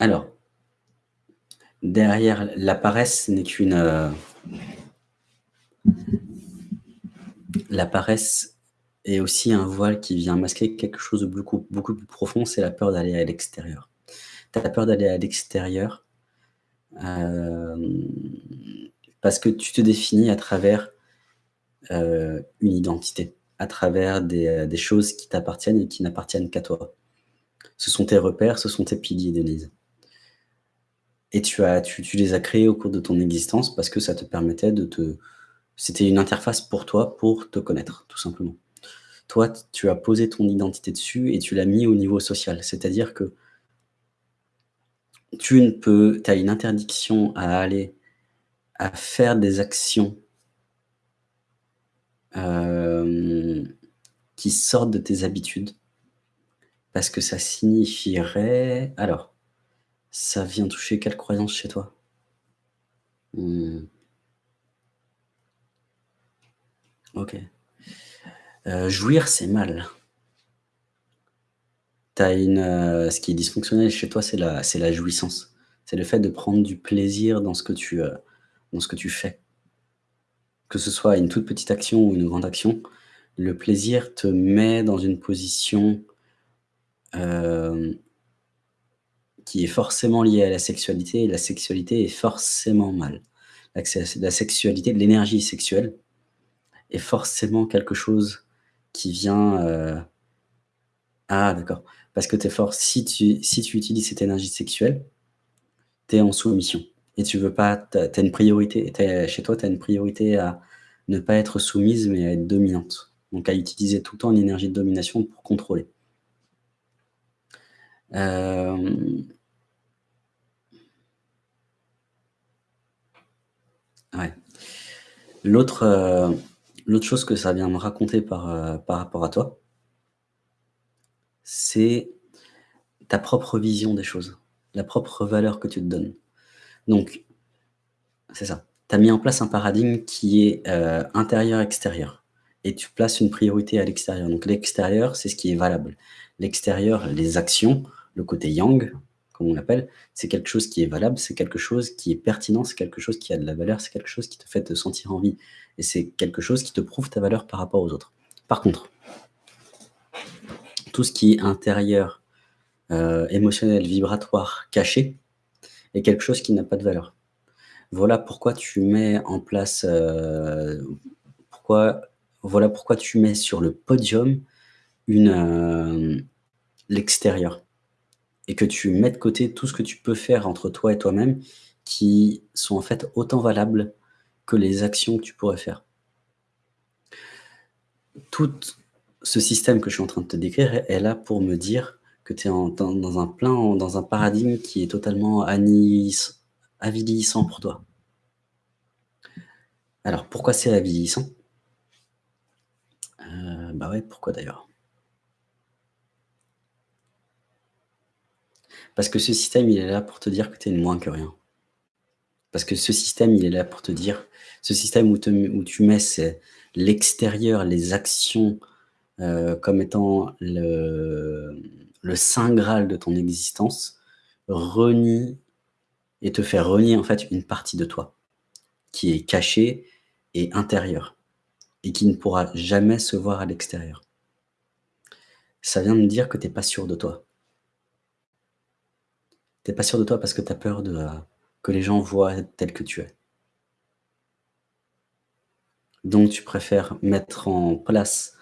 Alors, derrière la paresse n'est qu'une, heu la paresse est aussi un voile qui vient masquer quelque chose de beaucoup plus profond, c'est la peur d'aller à l'extérieur. Tu as peur d'aller à l'extérieur, hem, parce que tu te définis à travers, heu, une identité, à travers des choses qui t'appartiennent et qui n'appartiennent qu'à toi. Ce sont tes repères, ce sont tes piliers, Denise. Et tu as tu les as créés au cours de ton existence parce que ça te permettait de te c'était une interface pour toi, pour te connaître, tout simplement. Toi, tu as posé ton identité dessus et tu l'as mis au niveau social. C'est-à-dire que tu ne peux as une interdiction à aller à faire des actions hem, qui sortent de tes habitudes parce que ça signifierait alors, ça vient toucher quelle croyance chez toi? Mmh. OK. Heu, jouir, c'est mal. As une, heu, ce qui est dysfonctionnel chez toi, c'est la la jouissance. C'est le fait de prendre du plaisir dans ce que tu, heu, dans ce que tu fais. Que ce soit une toute petite action ou une grande action, le plaisir te met dans une position qui est forcément liée à la sexualité et la sexualité est forcément mal. La sexualité, l'énergie sexuelle est forcément quelque chose qui vient, heu ah d'accord, parce que es for si tu si tu utilises cette énergie sexuelle, tu es en soumission et tu veux pas tu as une priorité, chez toi, tu as une priorité à ne pas être soumise, mais à être dominante. Donc à utiliser tout le temps une énergie de domination pour contrôler. Hem Ouais. L'autre, chose que ça vient me raconter par, heu, par rapport à toi c'est ta propre vision des choses, la propre valeur que tu te donnes. Donc c'est ça, tu as mis en place un paradigme qui est, heu, intérieur-extérieur et tu places une priorité à l'extérieur. Donc l'extérieur, c'est ce qui est valable. L'extérieur, les actions, le côté yang, on l'appelle, c'est quelque chose qui est valable, c'est quelque chose qui est pertinent, c'est quelque chose qui a de la valeur, c'est quelque chose qui te fait te sentir en vie et c'est quelque chose qui te prouve ta valeur par rapport aux autres. Par contre tout ce qui est intérieur, heu, émotionnel, vibratoire, caché, est quelque chose qui n'a pas de valeur. Voilà pourquoi tu mets en place, pourquoi voilà pourquoi tu mets sur le podium hem, l'extérieur et que tu mets de côté tout ce que tu peux faire entre toi et toi-même qui sont en fait autant valables que les actions que tu pourrais faire. Toute ce système que je suis en train de te décrire est là pour me dire que tu es dans un plein dans un paradigme qui est totalement avilissant pour toi. Alors pourquoi c'est avilissant? Heu, bah ouais, pourquoi d'ailleurs? Parce que ce système, il est là pour te dire que tu es moins que rien. Parce que ce système, il est là pour te dire ce système où tu mets l'extérieur, les actions, heu, comme étant le le saint graal de ton existence, renie et te fait renier en fait une partie de toi, qui est cachée et intérieure et qui ne pourra jamais se voir à l'extérieur. Ça vient me dire que tu es pas sûr de toi. Tu es pas sûr de toi parce que tu as peur de, heu, que les gens voient tel que tu es. Donc tu préfères mettre en place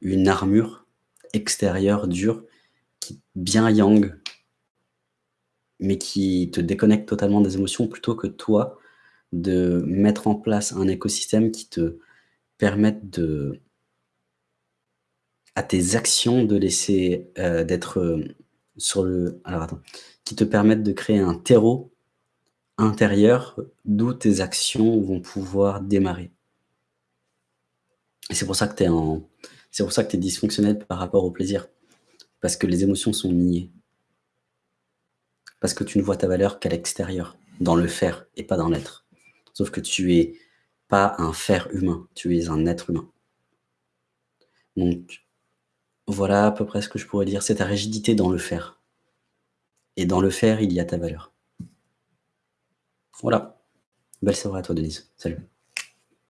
une armure extérieure dure qui bien yang mais qui te déconnecte totalement des émotions plutôt que toi, de mettre en place un écosystème qui te permette de à tes actions de laisser, heu, d'être, heu, sur le alors attends, qui te permettent de créer un terreau intérieur d'où tes actions vont pouvoir démarrer. C'est pour ça que tu es es dysfonctionnelle par rapport au plaisir. Parce que les émotions sont niées. Parce que tu ne vois ta valeur qu'à l'extérieur, dans le faire et pas dans l'être. Sauf que tu es pas un faire humain, tu es un être humain. Donc voilà à peu près ce que je pourrais dire, c'est ta rigidité dans le faire et dans le faire, il y a ta valeur. Voilà. Belle soirée à toi Denise. Salut.